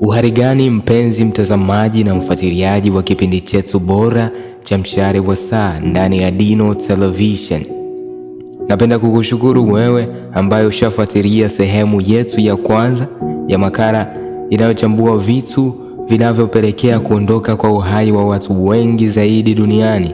Uhari gani mpenzi mtazamaji na mfuatiliaji wa kipindi chetu bora cha Mshale wa Saa ndani ya Dino Television. Napenda kukushukuru wewe ambaye ushafuatilia sehemu yetu ya kwanza ya makala inayochambua vitu vinavyopelekea kuondoka kwa uhai wa watu wengi zaidi duniani.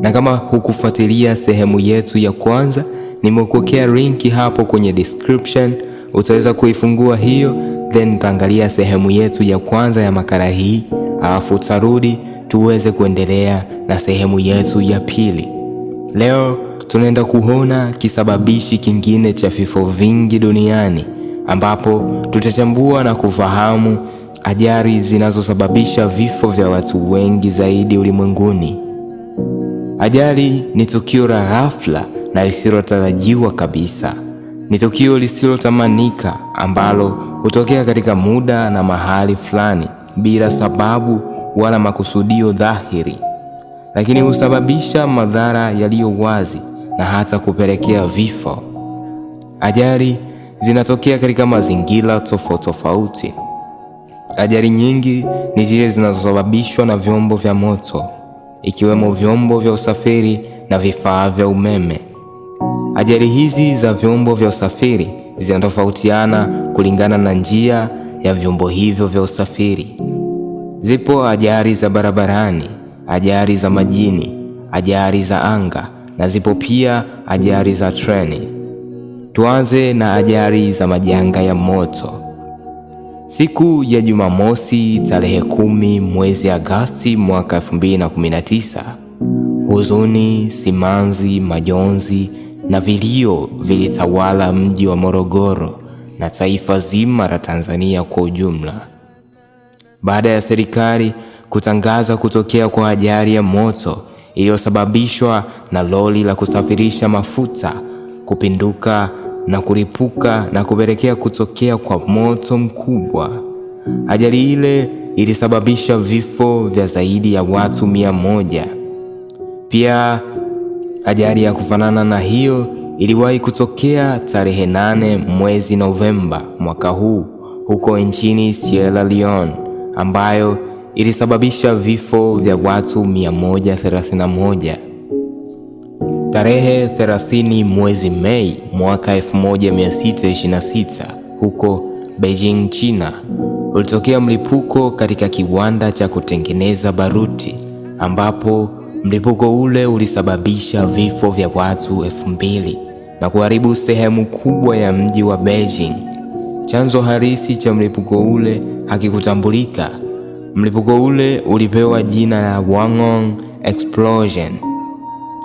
Na kama hukufuatilia sehemu yetu ya kwanza, nimekuwekea linki hapo kwenye description, utaweza kuifungua hiyo, then tutaangalia sehemu yetu ya kwanza ya makala hii, alafu utarudi tuweze kuendelea na sehemu yetu ya pili. Leo tunaenda kuona kisababishi kingine cha vifo vingi duniani, ambapo tutachambua na kufahamu ajali zinazosababisha vifo vya watu wengi zaidi ulimwenguni. Ajali ni tukio la ghafla na lisilotarajiwa kabisa. Ni tukio lisilotamanika ambalo hutokea katika muda na mahali fulani bila sababu wala makusudio dhahiri, lakini husababisha madhara yaliyo wazi na hata kupelekea vifo. Ajali zinatokea katika mazingira tofauti tofauti. Ajali nyingi ni zile zinazosababishwa na vyombo vya moto, ikiwemo vyombo vya usafiri na vifaa vya umeme. Ajali hizi za vyombo vya usafiri zinatofautiana kulingana na njia ya vyombo hivyo vya usafiri. Zipo ajali za barabarani, ajali za majini, ajali za anga na zipo pia ajali za treni. Tuanze na ajali za majanga ya moto. Siku ya Jumamosi tarehe kumi mwezi Agasti mwaka 2019, huzuni, simanzi, majonzi na vilio vilitawala mji wa Morogoro na taifa zima la Tanzania kwa ujumla baada ya serikali kutangaza kutokea kwa ajali ya moto iliyosababishwa na lori la kusafirisha mafuta kupinduka na kulipuka na kupelekea kutokea kwa moto mkubwa. Ajali ile ilisababisha vifo vya zaidi ya watu mia moja. Pia ajali ya kufanana na hiyo iliwahi kutokea tarehe nane mwezi Novemba mwaka huu huko nchini Sierra Leone ambayo ilisababisha vifo vya watu 131. Tarehe 30 mwezi Mei mwaka 1626 huko Beijing, China, ulitokea mlipuko katika kiwanda cha kutengeneza baruti ambapo mlipuko ule ulisababisha vifo vya watu elfu mbili na kuharibu sehemu kubwa ya mji wa Beijing. Chanzo halisi cha mlipuko ule hakikutambulika. Mlipuko ule ulipewa jina la Wangong Explosion.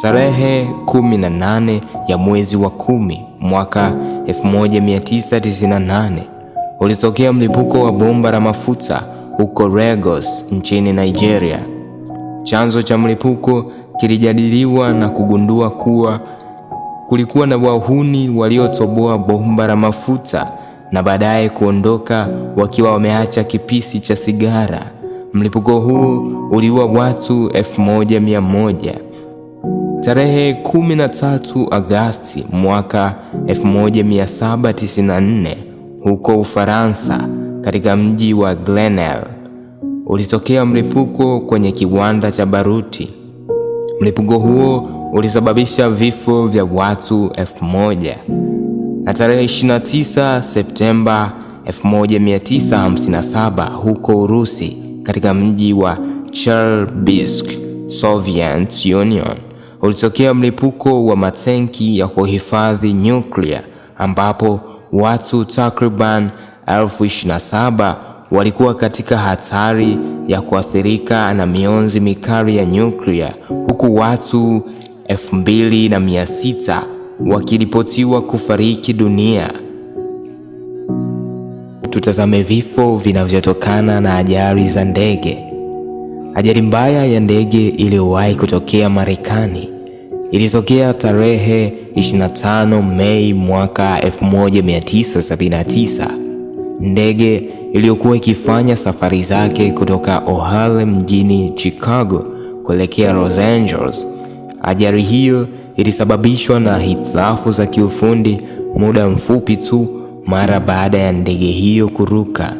Tarehe 18 ya mwezi wa kumi mwaka 1998 ulitokea mlipuko wa bomba la mafuta huko Lagos nchini Nigeria. Chanzo cha mlipuko kilijadiliwa na kugundua kuwa kulikuwa na wahuni waliotoboa bomba la mafuta na baadaye kuondoka wakiwa wameacha kipisi cha sigara. Mlipuko huu uliua watu elfu moja mia moja. Tarehe 13 Agasti mwaka 1794 huko Ufaransa, katika mji wa Grenelle ulitokea mlipuko kwenye kiwanda cha baruti. Mlipuko huo ulisababisha vifo vya watu elfu moja. Na tarehe 29 Septemba 1957 huko Urusi katika mji wa Chelyabinsk, Soviet Union, ulitokea mlipuko wa matenki ya kuhifadhi nyuklia ambapo watu takriban elfu 27 walikuwa katika hatari ya kuathirika na mionzi mikali ya nyuklia huku watu 2600 wakiripotiwa kufariki dunia. Tutazame vifo vinavyotokana na ajali za ndege. Ajali mbaya ya ndege iliyowahi kutokea Marekani ilitokea tarehe 25 Mei mwaka 1979. Ndege iliyokuwa ikifanya safari zake kutoka O'Hare mjini Chicago kuelekea Los Angeles. Ajali hiyo ilisababishwa na hitilafu za kiufundi muda mfupi tu mara baada ya ndege hiyo kuruka.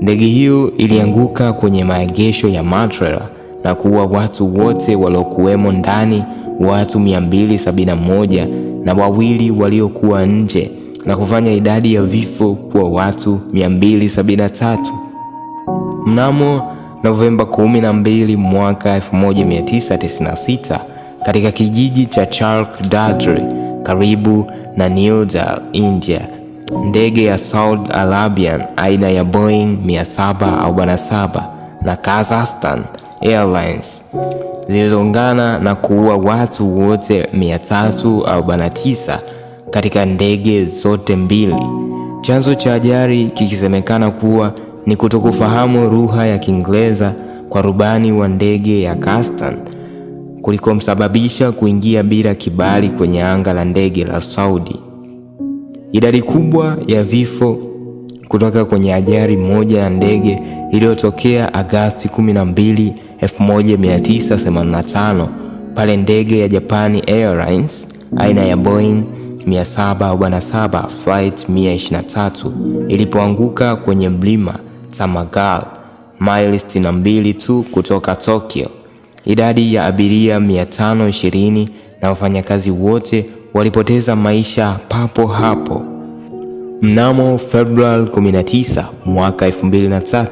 Ndege hiyo ilianguka kwenye maegesho ya Matrera na kuua watu wote waliokuwemo ndani, watu 271 na wawili waliokuwa nje na kufanya idadi ya vifo kuwa watu 273. Mnamo Novemba 12 mwaka 1996 katika kijiji cha Chark Dadri karibu na New Delhi, India, ndege ya Saudi Arabian aina ya Boeing 747 na Kazakhstan Airlines zilizongana na kuua watu wote 349 katika ndege zote mbili. Chanzo cha ajali kikisemekana kuwa ni kutokufahamu lugha ya Kiingereza kwa rubani wa ndege ya Kazakhstan kulikomsababisha kuingia bila kibali kwenye anga la ndege la Saudi. Idadi kubwa ya vifo kutoka kwenye ajali moja ya ndege iliyotokea Agasti 12, 1985 pale ndege ya Japani Airlines aina ya Boeing 747 flight 123 ilipoanguka kwenye mlima Tamagal maili 62 tu kutoka Tokyo. Idadi ya abiria 520 na wafanyakazi wote walipoteza maisha papo hapo. Mnamo Februari 19 mwaka 2003,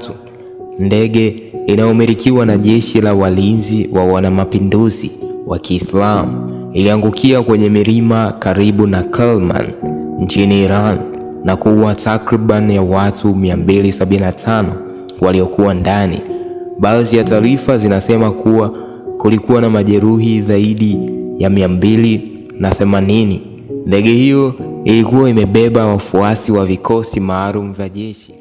ndege inayomilikiwa na jeshi la walinzi wa wanamapinduzi wa Kiislamu iliangukia kwenye milima karibu na Kalman nchini Iran na kuua takriban ya watu 275 waliokuwa ndani. Baadhi ya taarifa zinasema kuwa kulikuwa na majeruhi zaidi ya mia mbili na themanini. Ndege hiyo ilikuwa imebeba wafuasi wa vikosi maalum vya jeshi.